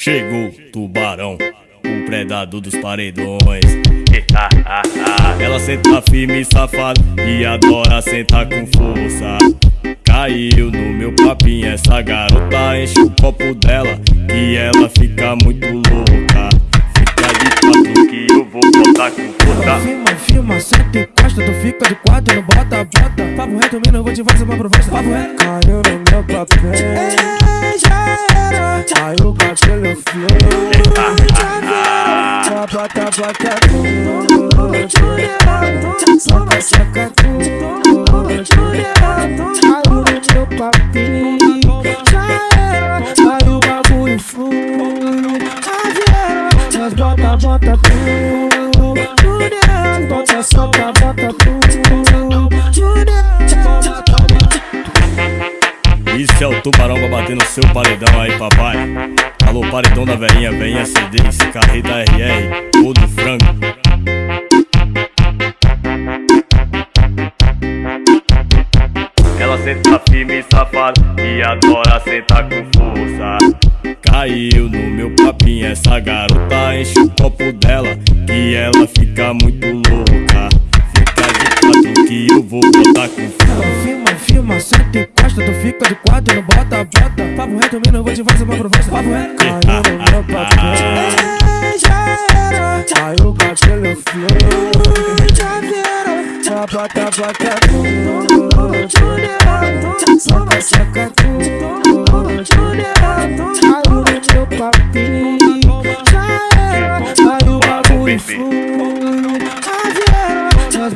Chegou tubarão, o predador dos paredões. Ela senta firme e safada e adora sentar com força. Caiu no meu papinho, essa garota enche o copo dela e ela fica muito louca. Fica de quatro que eu vou botar com força. Firma, firma, senta e encosta, tu fica de quatro, não bota, bota. Papo reto, mina, eu vou te fazer uma proposta. Papo reto. Caiu no meu papel, tudo, soca, soca tudo. Caiu no meu papel, já era. Caiu o bagulho flui, já era. Bota, bota tudo, bota, soca, bota tudo. Isso é o tubarão no seu paredão aí, papai. Alô, paredão da veinha, veinha CD, esse carreta RR, todo frango. Ela senta firme e safada e adora sentar com força. Caiu no meu papinho, essa garota enche o copo dela e ela fica muito louca. Fica de quatro que eu vou botar com firma, senta e encosta, tu fica de quatro, não bota, bota. Papo reto, eu vou te fazer uma proposta. Papo reto. Caiu no meu papel, já era. Caiu com aquele flow, já era. Soca tudo. Caiu no meu papel, já era. Já era.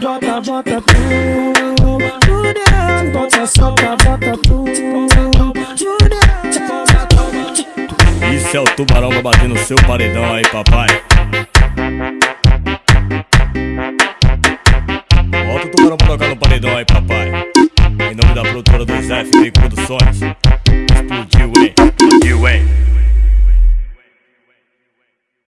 Bota, bota tudo, bota, bota. Isso é o tubarão pra bater no seu paredão aí, papai. Bota o tubarão pra tocar no paredão aí, papai. Em nome da produtora 2F Produções.